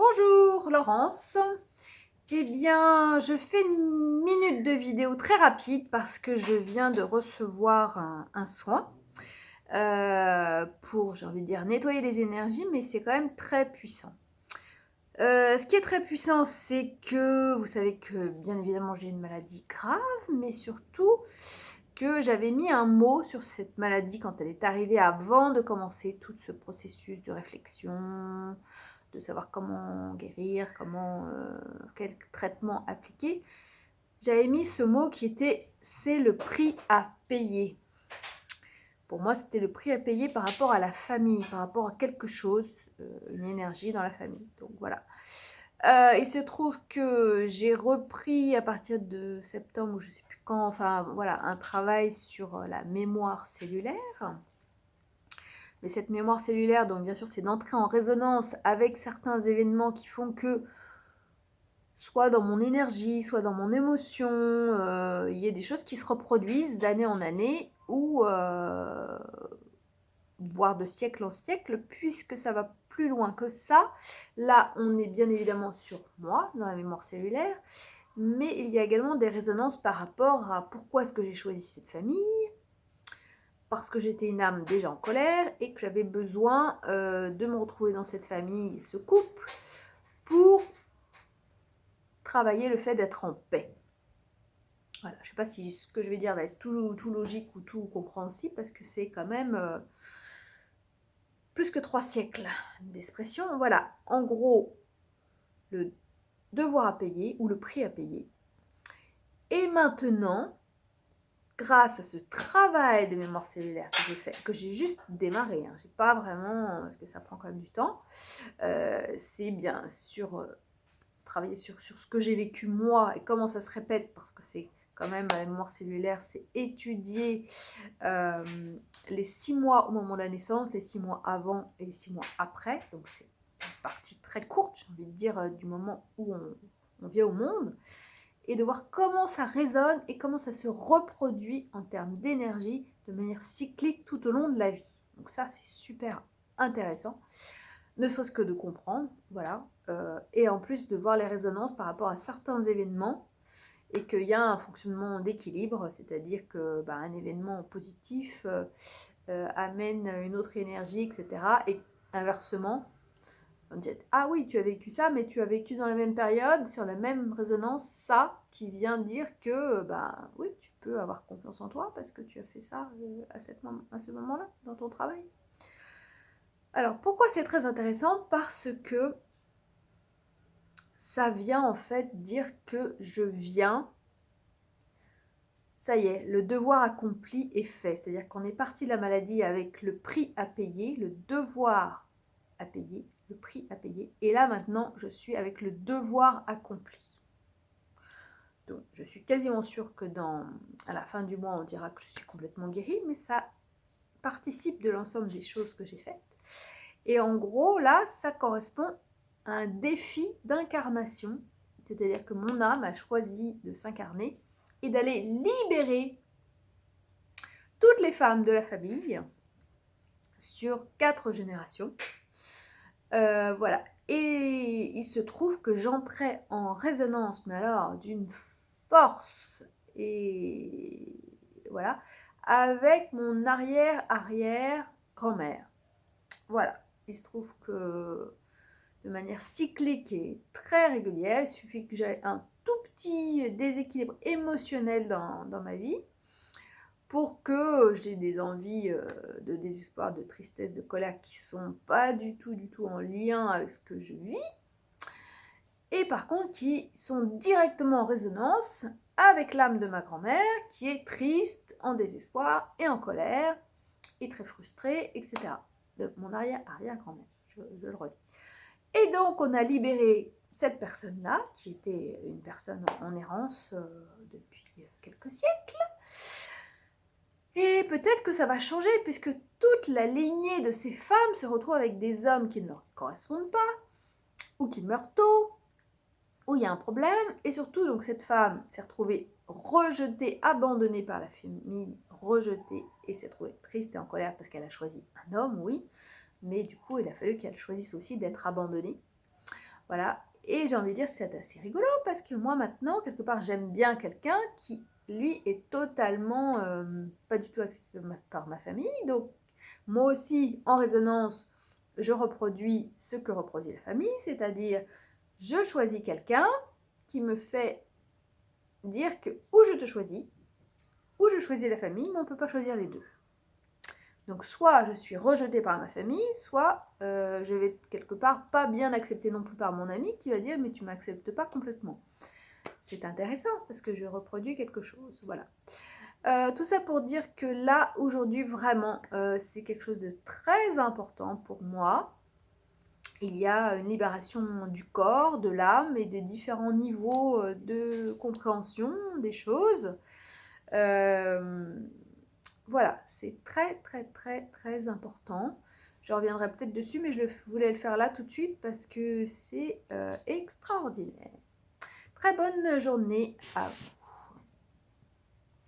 Bonjour Laurence. Eh bien, je fais une minute de vidéo très rapide parce que je viens de recevoir un, soin euh, pour, j'ai envie de dire, nettoyer les énergies, mais c'est quand même très puissant. Euh, ce qui est très puissant, c'est que vous savez que bien évidemment j'ai une maladie grave, mais surtout que j'avais mis un mot sur cette maladie quand elle est arrivée avant de commencer tout ce processus de réflexion, de savoir comment guérir, comment, euh, quel traitement appliquer. J'avais mis ce mot qui était « c'est le prix à payer ». Pour moi, c'était le prix à payer par rapport à la famille, par rapport à quelque chose, euh, une énergie dans la famille. Donc voilà. Euh, il se trouve que j'ai repris à partir de septembre, ou je ne sais plus quand, enfin voilà, un travail sur la mémoire cellulaire. Mais cette mémoire cellulaire, donc bien sûr, c'est d'entrer en résonance avec certains événements qui font que, soit dans mon énergie, soit dans mon émotion, euh, il y a des choses qui se reproduisent d'année en année, ou euh, voire de siècle en siècle, puisque ça va plus loin que ça. Là, on est bien évidemment sur moi, dans la mémoire cellulaire, mais il y a également des résonances par rapport à pourquoi est-ce que j'ai choisi cette famille, parce que j'étais une âme déjà en colère et que j'avais besoin euh, de me retrouver dans cette famille, ce couple, pour travailler le fait d'être en paix. Voilà, je ne sais pas si ce que je vais dire va être tout, logique ou tout compréhensible, parce que c'est quand même euh, plus que trois siècles d'expression. Voilà, en gros, le devoir à payer ou le prix à payer. Et maintenant, grâce à ce travail de mémoire cellulaire que j'ai fait, que j'ai juste démarré, hein, j'ai pas vraiment, parce que ça prend quand même du temps, euh, c'est bien sûr euh, travailler sur, ce que j'ai vécu moi et comment ça se répète, parce que c'est quand même la mémoire cellulaire, c'est étudier euh, les six mois au moment de la naissance, les six mois avant et les six mois après, donc c'est une partie très courte, j'ai envie de dire, du moment où on vient au monde, et de voir comment ça résonne et comment ça se reproduit en termes d'énergie de manière cyclique tout au long de la vie. Donc ça, c'est super intéressant, ne serait-ce que de comprendre, voilà, euh, et en plus de voir les résonances par rapport à certains événements et qu'il y a un fonctionnement d'équilibre, c'est-à-dire que bah, un événement positif euh, euh, amène une autre énergie, etc. Et inversement, on dit ah oui tu as vécu ça mais tu as vécu dans la même période sur la même résonance ça qui vient dire que bah oui tu peux avoir confiance en toi parce que tu as fait ça euh, à, cette, à ce moment là dans ton travail alors pourquoi c'est très intéressant? Parce que ça vient en fait dire que je viens ça y est, le devoir accompli est fait. C'est-à-dire qu'on est parti de la maladie avec le prix à payer, le devoir à payer, le prix à payer. Et là, maintenant, je suis avec le devoir accompli. Donc, je suis quasiment sûre que dans, à la fin du mois, on dira que je suis complètement guérie, mais ça participe de l'ensemble des choses que j'ai faites. Et en gros, là, ça correspond à un défi d'incarnation. C'est-à-dire que mon âme a choisi de s'incarner et d'aller libérer toutes les femmes de la famille sur quatre générations euh, voilà. Et il se trouve que j'entrais en résonance, mais alors d'une force, et voilà, avec mon arrière-arrière-grand-mère. Voilà. Il se trouve que de manière cyclique et très régulière, il suffit que j'aie un tout petit déséquilibre émotionnel dans ma vie pour que j'ai des envies euh, de désespoir, de tristesse, de colère qui sont pas du tout, du tout en lien avec ce que je vis, et par contre qui sont directement en résonance avec l'âme de ma grand-mère qui est triste, en désespoir et en colère, et très frustrée, etc. De mon arrière-arrière-grand-mère, je, le redis. Et donc on a libéré cette personne-là, qui était une personne en errance euh, depuis quelques siècles, et peut-être que ça va changer puisque toute la lignée de ces femmes se retrouve avec des hommes qui ne leur correspondent pas, ou qui meurent tôt, ou il y a un problème. Et surtout, donc cette femme s'est retrouvée rejetée, abandonnée par la famille, rejetée, et s'est retrouvée triste et en colère parce qu'elle a choisi un homme, oui, mais du coup, il a fallu qu'elle choisisse aussi d'être abandonnée. Voilà. Et j'ai envie de dire, c'est assez rigolo parce que moi maintenant, quelque part, j'aime bien quelqu'un qui, lui, est totalement euh, pas du tout accepté par ma famille. Donc, moi aussi, en résonance, je reproduis ce que reproduit la famille, c'est-à-dire, je choisis quelqu'un qui me fait dire que ou je te choisis, ou je choisis la famille, mais on ne peut pas choisir les deux. Donc soit je suis rejetée par ma famille, soit euh, je vais quelque part pas bien acceptée non plus par mon ami qui va dire mais tu m'acceptes pas complètement. C'est intéressant parce que je reproduis quelque chose, voilà. Euh, tout ça pour dire que là, aujourd'hui, vraiment, euh, c'est quelque chose de très important pour moi. Il y a une libération du corps, de l'âme et des différents niveaux de compréhension des choses. Voilà, c'est très très très très important. Je reviendrai peut-être dessus, mais je voulais le faire là tout de suite parce que c'est euh, extraordinaire. Très bonne journée à vous.